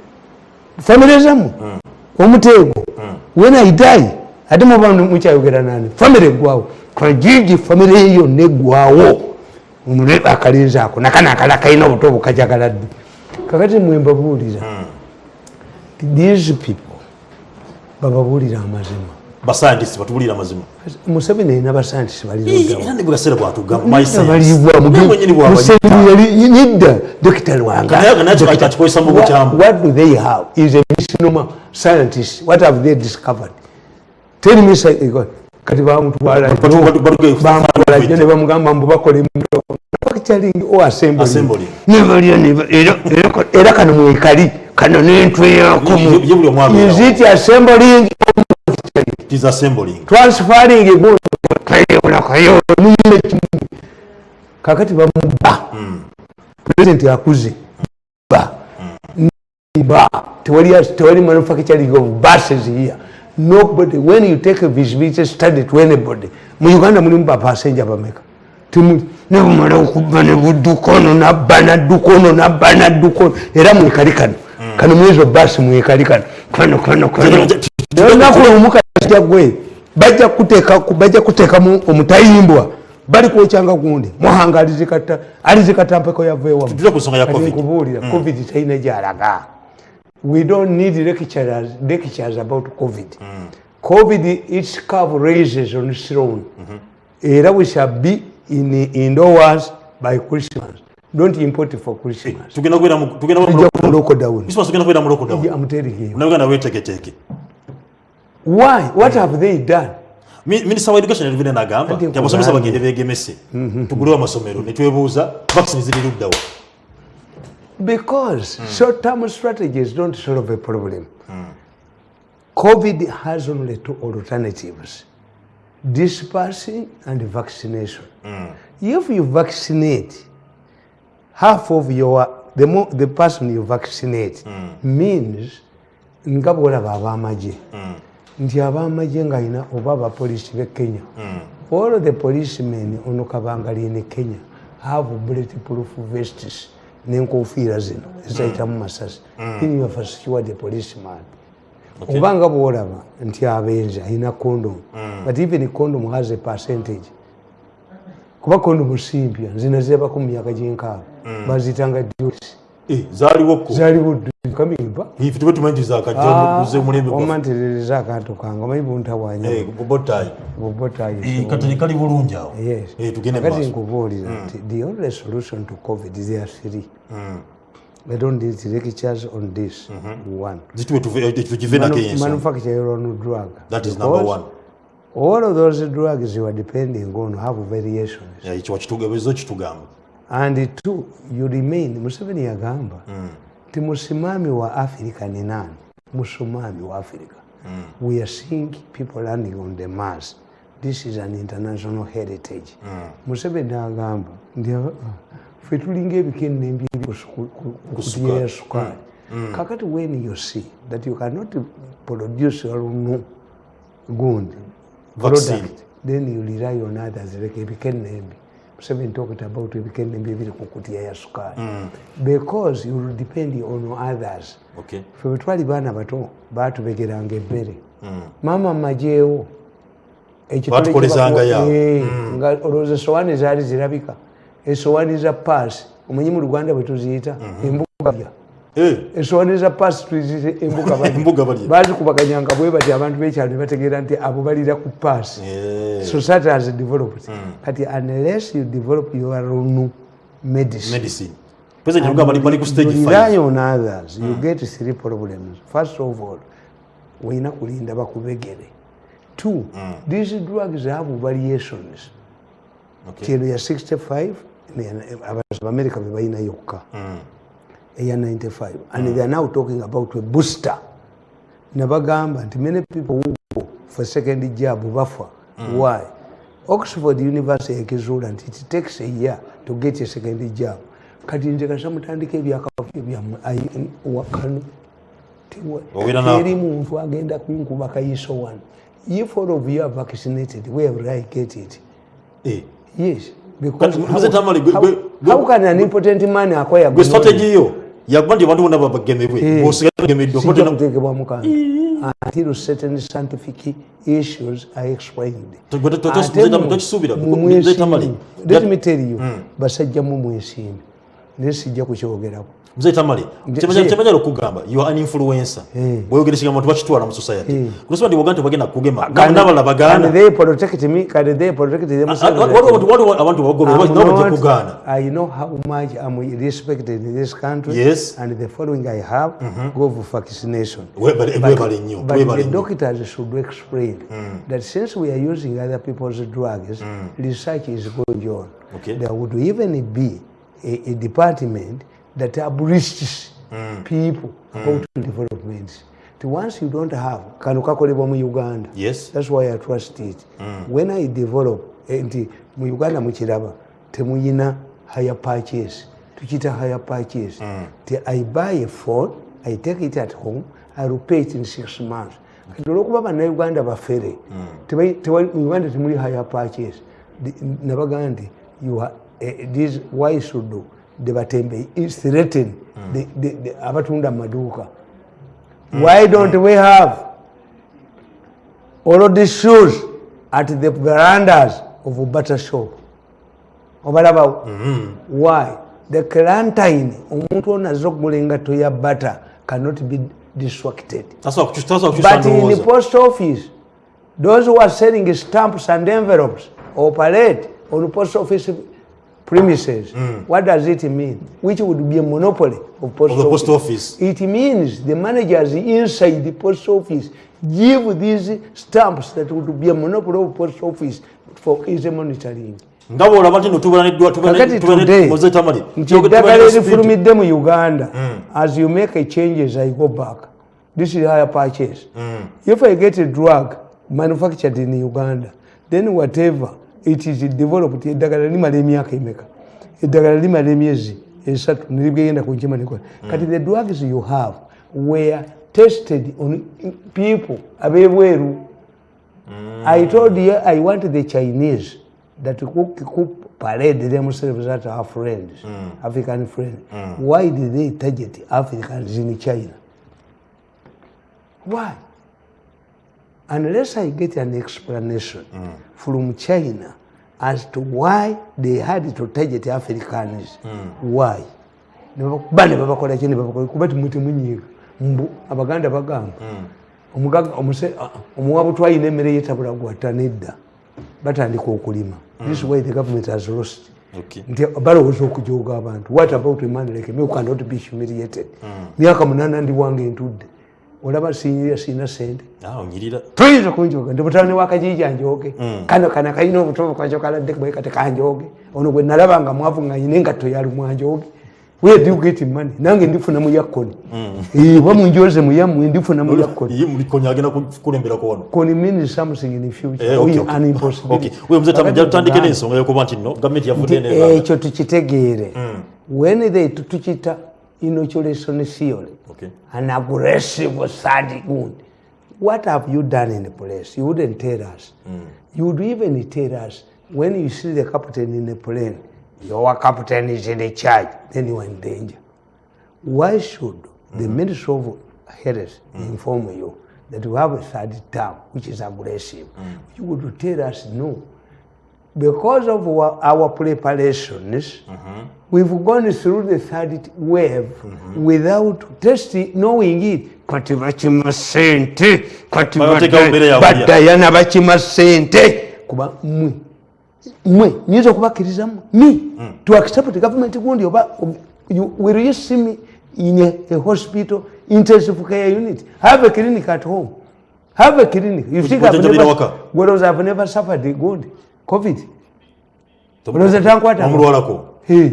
A: famire zamu omuteego when i die ate muba mukyayogera nani famire eggwawo kajiji famire eyo neggwawo omule akalinzi ako nakanakala kalina obuto obukajagala ddi kakati mwembabuulira these people bababuulira amazima
D: basayantisi batubulira amazima
A: museveni alina basayantisi
D: era ne bwegaseera bwatugamba
A: balibwanedda dokita
D: lwangakikozesa mu bukyamu.
A: what do they have? Is a misnomer scientist. What have they discovered? Tell me kati bamutwalajjo ne bamugamba mbu bakola factoring o assembly. Nebalya era kano mwekali. Kano nentwe yakomu is it assembling transferring egunkayo kakati bamuba president akuze. Ba ba tewali manufacturing of buses here nobody. When you take a visibility study to anybody mu uganda mulimu bapasenja bameka. Nebumala okuba nebuddukono nabba naddukono nabba naddukono. Era mwekali kano. Kano mwezo basi mwekali kano. Kano kano kano olunaku lwomukajja gwe bajja kuteekamu omutayimbwa bali kwokyanga gundi muhanga alizikatampeko yaveewamukubuulira covid. talina gyalaga. We don't need lectures, lectures about covid. Mm. covid its curve raises on its own. Era we shall be in indoors by christmas. Don't import for christmas. I'm telling
D: you
A: why what have they done
D: minisita wa education yalivire nagamba nti abasomesa bagende begemese tugulewo amasomero netwebuuza vaccine ziri luddawa
A: because mm. short term strategies don't solve a problem mm. covid has only two alternatives dispersing and vaccination mm. if you vaccinate half of your the, mo, the person you vaccinate mm. means nga bwolaba abamaje mm. Nti abamaje ngaalina oba abapolisi be kenya mm. all the policemen ono kabangalini kenya have bulletproof vests nenkofiira zino ezayitamu masasi. Inyofasekiwa the policeman. Obanga bwolaba nti abenzi alina condom. But even condom has a percentage kuba condom simpya nzina zebako mu myaka gyenkaaga bazitanga dusi zaliwo omanterereza akantu kange omanyi
D: buntabwanyakati bulungi
A: awokati nkubuulira nti the only solution to covid there are three I don't need lectures on this. Mm-hmm. One. Manu- manufacture your own drug.
D: That is number one.
A: All of those drugs you are depending on have variations.
D: ekyo wakitugebezo kitugamba
A: And two, you remain, Museveni yagamba, ti musimami wa Afrika ni nani? Musimami wa Afrika. We are seeing people landing on the Mars. This is an international heritage. Museveni agamba, ndi ffe tulinga ebikenne embyeri kukutiya ya mm. Kakati when you see that you cannot produce olunu gundi
D: Vaccine.
A: product, then you rely on others like ebikenne embi. Museveni talked about ebikenne embi ebiri kukutiya ya sukali. Because you depend on others.
D: okay.
A: Bwe twali baana bato baatubegeranga emmere maama majeewo ekitole
D: Baatukolezanga
A: kye bakuwa-
D: yawo.
A: Eh, nga olowooza esowaani zaali zirabika. Esowaani za paasi omanyi mu luganda bwe tuziyita embuga
D: Eh,
A: esowaani za paasi tuziyita embuga *laughs* baazikubaganyanga bwe bati abantu b'ekyalo ne bategeera nti abo balira ku paasi.
D: Eh,
A: society has developed. Kati unless you develop your own medicine.
D: Medicine. President yagamba bali bali ku stage
A: You rely
D: 5
A: on others you get three problems. First of all weina kulinda bakubegere. Two these drugs have variations.
D: Okay.
A: ti eno ya 65 abamerika bebalina yokka.
D: Mm.
A: Eya 95 and they are now talking about a booster. Nabagamba nti many people who go for second job bafa why? Oxford university ekizuula nti it takes a year to get a second job. Kati nze kasa mutandika ebyakafu byammwe wakano.
D: Obeera na-
A: eri muntu agenda kunkuba kayiso wano if all of you are vaccinated where will I get it.
D: Eh.
A: yes because how, how, how can an important man acquire
D: strategy yo yakuba nti abantu bonna bagemebwe
A: Eh.
D: bwosigala bagemeddwa
A: until certain scientific issues are explained let me tell you basajja mu mwesimbi naye sijja kukyogerako
D: mzee tamale
A: Nje-
D: kyemanyala okugamba you are an influencer
A: Eh.
D: bweyogera ekigambo abantu bakitwala mu society
A: Eh.
D: kusoba ndi bwoganda tebagenda kugema
A: Can-
D: n'abalala
A: can
D: bagaana
A: they protect me? Can they protect themselves?
D: waliwo abantu- waliwo abantu bagobera
A: I'm
D: nabo bajja
A: not-
D: kugaana
A: I know how much I'm respected in this country.
D: Yes.
A: And the following I have, go for vaccination.
D: Webale-
A: But-
D: webale nnyo,
A: But
D: webale
A: the
D: nnyo.
A: doctors should explain that since we are using other people's drugs, research is going on.
D: Okay.
A: There would even be a, a department that uprisks people about developments. But once you don't have, kano kakolebwa mu Uganda.
D: Yes.
A: That's why I trust it. When I develop, eh, nti mu Uganda mukiraba temuyina higher purchase. Tukita higher purchase. Ti I buy a phone, I take it at home, I will pay it in six months. Kati olwokuba bannayuganda bafere, tebayi- tewali- mu Uganda temuli higher purchase. Di- Nabaga nti you are, eh, this why should do the batembe is threaten the, abatunda mu maduuka. Why don't we have all of these shoes at the verandas of butter shop? Obalabawo why? The clantyne omuntu ono azza okugula engatto ya butter cannot be distracted. But in the post office those who are selling stamps and envelopes operate on post office premises. What does it mean? Which would be a monopoly of post,
D: Of the post office.
A: it means the managers inside the post office give these stamps that would be a monopoly of post office for easy monitoring
D: nga bwolaba nti no tubeera neddwa
A: kakati today
D: muzee tamale.
A: nti eddagala erifulumidde mu uganda as you make a changes i go back. This is higher purchase. If i get a drug manufactured in uganda then whatever it is developed eddagala limala emyaka emeka? Eddagala limala emyezi esatu nirigenda kunkima nikola kati the drugs you have were tested on people abebweru. I told you I want the Chinese that cook, cook parade themselves at our friends, African friends. Why did they target Africans in China? Why? Unless I get an explanation from China as to why they had to target Africans, why? bane babakola ki ne babakola kuba timutemunyiiga mbu abaganda bagamba. Omugaga omuwabu twayina emmere yetabula gwata nedda batandika okulima. This is why the government has lost. Nti balowooza okujooga abantu. What about a man like me who cannot be humiliated? Myaka munaana ndi wange ntudde olaba sinyira sina sente
D: Ah,
A: toyinza kunjoga ndi mutabani wakajija njoge kano kana kalina obutobo kwajo kaladde bwe kati kanjoge ono bwe nalaba nga mwavu nga nyina engatto yali mwanjoge where do you get money. Nange ndifuna mu yakoni oba munjoze mu yammwe ndifuna mu yakoni
D: ye mulikonya agenda kukulemberako wano?
A: Koni means something in the future.
D: Eh,
A: tukitegeere. When they tukita inoculation theory
D: Okay.
A: an aggressive third wound what have you done in the place you wouldn't tell us. Hmm. You would even tell us when you see the captain in the plane your captain is in the charge then you are in danger. Why should the hmm. ministry of health hmm. inform you that we have a third term which is aggressive you would tell us no because of our, our preparations, we've gone through the third wave without testing, knowing it. Kati bakima sente, kati badayana bakima sente. Kuba mwe, mwe, nyinza okubakkiriza mwe, me, to accept the government gundi oba, you, will you see me in a, a hospital intensive care unit? Have a clinic at home. Have a clinic. You think I've never, I've never suffered the good COVID. olowooza tankwata.
D: omulwalako
A: Hey,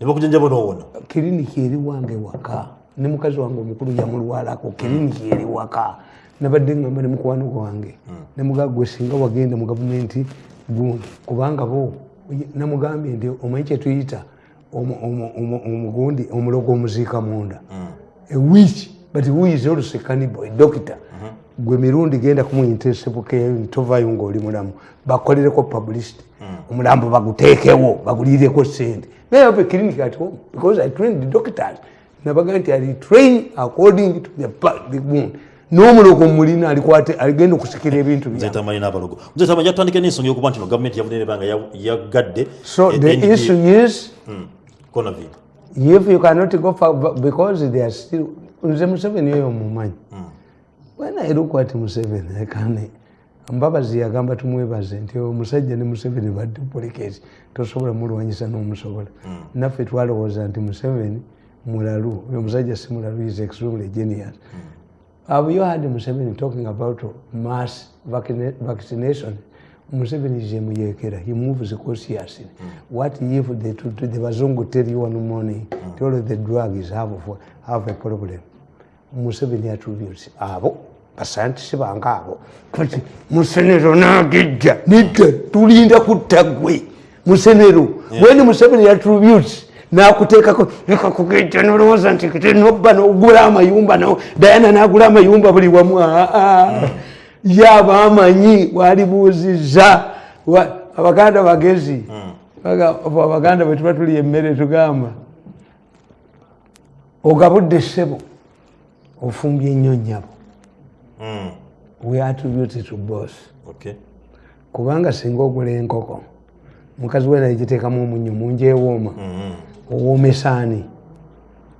D: ne bakujanjaba n'owona
A: kiriniki eri wange waka. Ne mukazi wange omukulu yamulwalako kiriniki eri waka. Nabadde ngamba ne mukwano gwange. Nemugaa gwe singa wagenda mu gavumenti gundi kubanga bo namugambye nti omanyi kyetuyita omu- omu- omu- omugundi omulogo omuziika munda. Ewich but who is also a cannibal, a doctor gwe mirundi genda kumuyintesebukeyo tovayo ngaoli mulamu. Bakolereko publicity omulambo baguteekewo bagulireko sente a clinic at home because i trained the doctors nabaga nti ali train according to the, the wound. N'omulogo mulina alikwate aligenda okusikira ebintu
D: n'abalogo nze tamanyi yatandike n'ensonga y'okuba nti no gavumenti yavudde nebanga yagadde
A: so
D: eh,
A: the issue is
D: Conaville.
A: if you cannot go for, because they are still nze museveni oyo mumanyi when i look at museveni can mbabazi yagamba tumwebaze nti omusajja ne museveni ba duplicate tosobola mulwanyisa n'omusobola. Naffe twalowooza nti museveni mulalu omusajja si mulalu is extremely genius. Have you heard museveni talking about mass vaccina- vaccination? Museveni is emuyekera he moves cautiously. What if the, the, the bazungu tell you one morning mm. all the drugs have, have a problem? Museveni attributes abo. basayantisi bange abo. Kati musenero nagejja. Nidda tulinda kutta gwe musenero. Weni museveni attributes nakuteekako leka kugejja nolowooza nti nobba nogula amayumba no dayana nagula amayumba buli wamu. Aa yaba amanyi walibuuziza Wa- abaganda bagezi. Baga- abaganda bwe tuba tuli emmere tugamba ogabudde ssebo ofumbye ennyo nnyabo.
D: Mm,
A: we attribute to boss
D: okay.
A: kubanga singa ogula enkoko mukazi we nagiteekamu omunnyo munjewooma owoomesa ani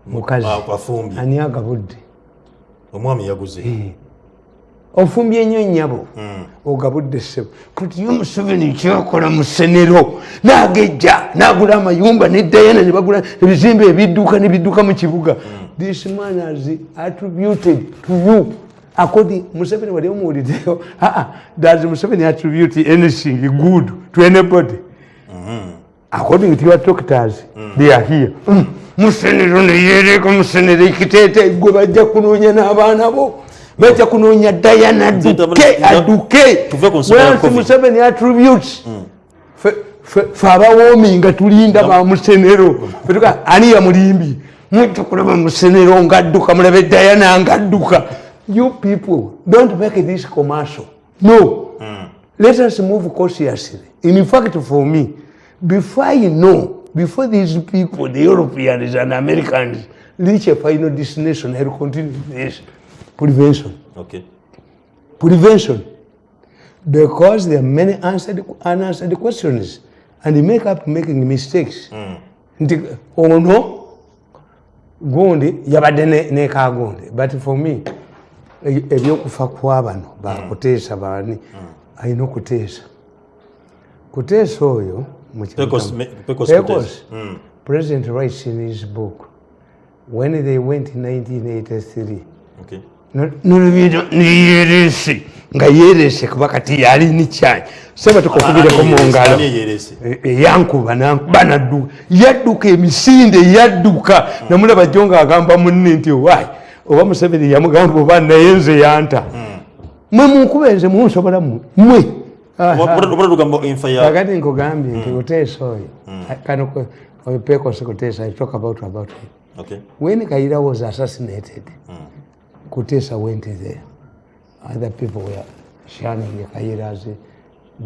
A: mukazi.
D: Ah,
A: ani agabudde?
D: Omwami yaguze.
A: Ofumbye ennyo nnyabo ogabudde ssebo. Kati ye museveni kyakola mu ssenero nagejja nagula amayumba ne dayana ne bagula ebizimbe ebidduka nebidduka mu kibuga. This man has attributed to you according museveni wali omuwuliddeyo aa *laughs* does museveni attribute anything good to anybody. According to your doctors they are here. Mm, musenero neyereeka musenero ekiteete gwe bajja kunoonya n'abaana bo. Bajja kunoonya dayana aduke aduke wansi museveni attributes Fe- fe abawoomi nga tulinda ba musenero fetuga ani yamulimbi mujja kulaba musenero ngaadduka mulabe dayana ngaadduka you people don't make this commercial. No. Let us move cautiously. In fact for me before i know before these people the europeans and americans reach a final destination i'll continue this. Prevention.
D: Okay.
A: prevention. Because there are many answered, unanswered questions and they make up making mistakes. Nti ono gundi yabadde ne- nekagundi but for me ebyokufa kwa bano bakuteesa bani alina okuteesa. Kuteesa oyo
D: Pecos-. Mm.
A: president writes in his book when they went in 1983
D: Okay.
A: nolubiro niyerese nga yerese kuba kati yali nikyanyi seba tukukubireko mu ngalo.
D: Ani eyerese?
A: E- eyankuba nankuba nadduka yadduka emisinde yadduka. Namulaba jjo ngaagamba munne nti wayi oba museveni yamugamba oba naye nze yanta mwe munkuba enze munsobola mwe kakati nkugambye nti kuteesa oyo kano ku- oyo kuteesa i talk about about him
D: Okay.
A: when Kaira was assassinated, mm. Kutesa went there. Other people were shunning Kaira's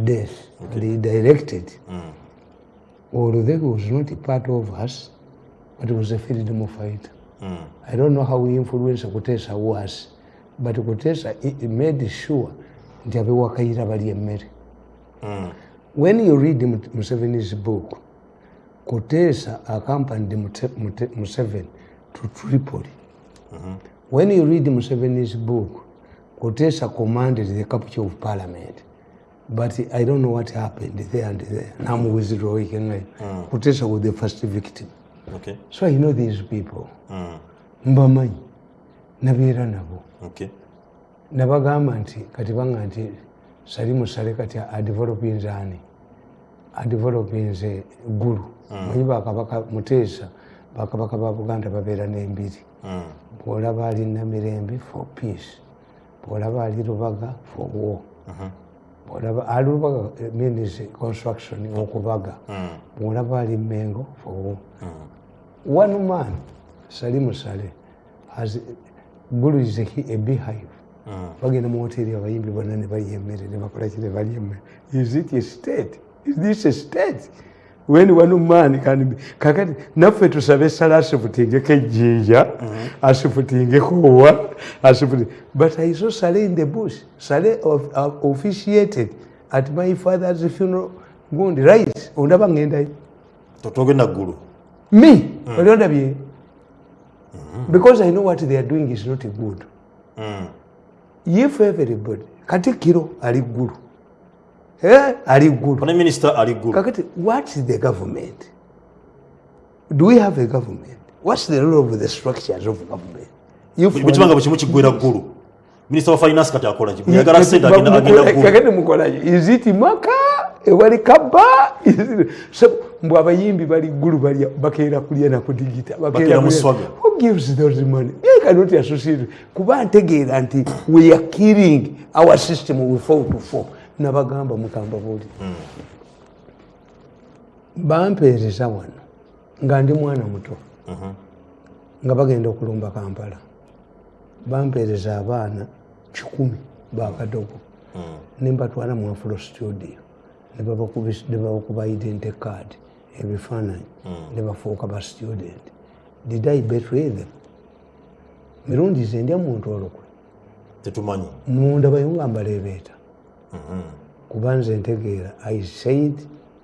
A: death. And he directed, although he was not a part of us, but he was a freedom fighter. I don't know how influential Kutesa was, but Kutesa he made sure nti abewa Kaira bali emmere. When you read Mu- Museveni's book, Kutesa accompanied Museveni to Tripoli. When you read Museveni's book, Kutesa commanded the capture of parliament. But I don't know what happened there and there. Now I'm withdrawing. Mm. Kutesa was the first victim.
D: Okay.
A: So I know these people. Mbamanyi. Nabeera nabo.
D: Okay.
A: nabagamba nti kati banga nti sali musale kati adevelopinze ani adevelopinze gulu manyi bakabaka muteesa bakabaka ba buganda babeera n'embiri
D: Mm.
A: bwolaba ali namirembe for peace bwolaba ali lubaga for war ali lubaga eh, means construction okubaga bwolaba ali mengo for war one man salimu sale has gulu is a, hi- a beehive bagenda mu hoteri abayimbi bonna ne balya emmere ne bakola ki ne balya emmere. Is it a state? Is this a state when one man can be kakati naffe tusabe sala asifutingeko ejjinja asifutingeko wa asifuti but i saw sale in the bush sale of, uh, officiated at my father's funeral gundi right ondaba ngendayo
D: totogenda ggulu
A: me oli ondabye because i know what they are doing is not good. If everybody katikiro ali ggulu ali ggulu kakati what is the government? Do we have a government? What's the role of the structures of government? If
D: bwe kibanga bwe kimu kiggwera ggulu minisita wa finance kati akola ki bweyagala sente agenda agenda ggulu
A: kakati mukolayo is it maka? Ewali kaba mbw abayimbi bali ggulu balya bakeera kulya nakudigita who gives those money? They cannot associate kuba ntegeera nti we are killing our system we fall to fall nabagamba mukamba buli bampeereza wano nga ndi mwana muto nga bagenda okulumba kampala. Bampeereza abaana kikumi bakadogo nembatwala mu afro studio. Ne babakubi- ne babakuba identity card ebifaananyi. Ne bafuuka ba student. Did i betray them? Mirundi ze ndya muntu olukwe.
D: Tetumanyi.
A: Munda bayunga mbaleebeeta kuba nze ntegeera i said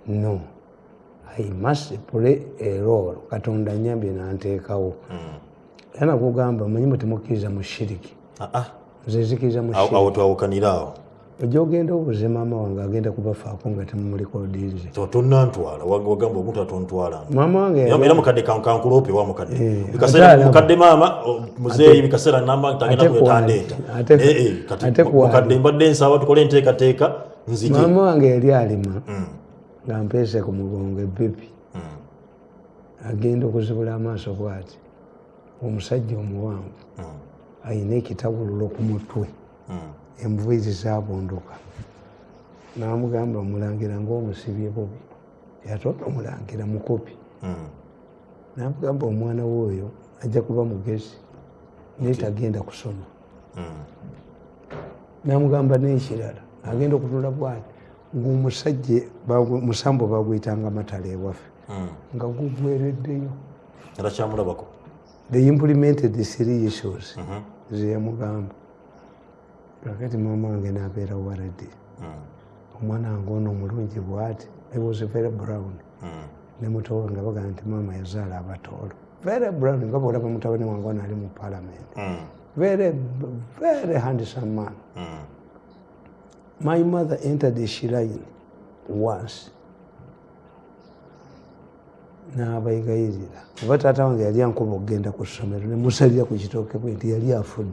A: no. I must play a role. Katonda nyambye nanteekawo era nakugamba manyi mwe temukkiriza mutimukiza shiriki
D: Ah, ah.
A: nze nzikiriza mu
D: Awo-
A: shiriki
D: awo twawukanira awo
A: ojja ogenda obuze maama wange agenda kubafaako nga temumulikodinze
D: Wa- wagamba omuntu atontwalanga
A: maama wange
D: era
A: yali-
D: era mukadde kan- kankulope wa mukadde
A: Eh,
D: mukadde maama muzeeyi bikaseera namba tagenda
A: ate
D: kwetandeeta
A: kwali, ate-
D: kati mukadde mbadde nsaba tukole enteekateeka nzije
A: maama wange yali alima nga mpeese ku mugongo ebibi agenda okuzibula amaaso bwati. Omusajja omuwanvu ayina ekitabululo ku mutwe enviiri zabunduka namugamba mulangira ngaomusibye bubi. Yatona omulangira mukopi namugamba omwana woyo ajja kuba mugezi naye tagenda kusoma. Namugamba nekirala agenda okutula bwati? Ngaomusajja musambo bagwyitanga matala ewaffe. Nga gugwereddeyo.
D: Era kyamulabako
A: they implemented the three issues zeyamugamba kakati mama wange nabeera waradi omwana wange ono omulungi bwati i was very brown. Ne muto wange bagaa nti maama yazaala abatoolo very brown nga bwolaba mutabani wange ono ali mu parliament. Very very handsome man. My mother entered the shrine once. N'abayigayirira oba taata wange yali ankuba okugenda ku ssomero ne musalira ku kitooke bwe nti yali afudde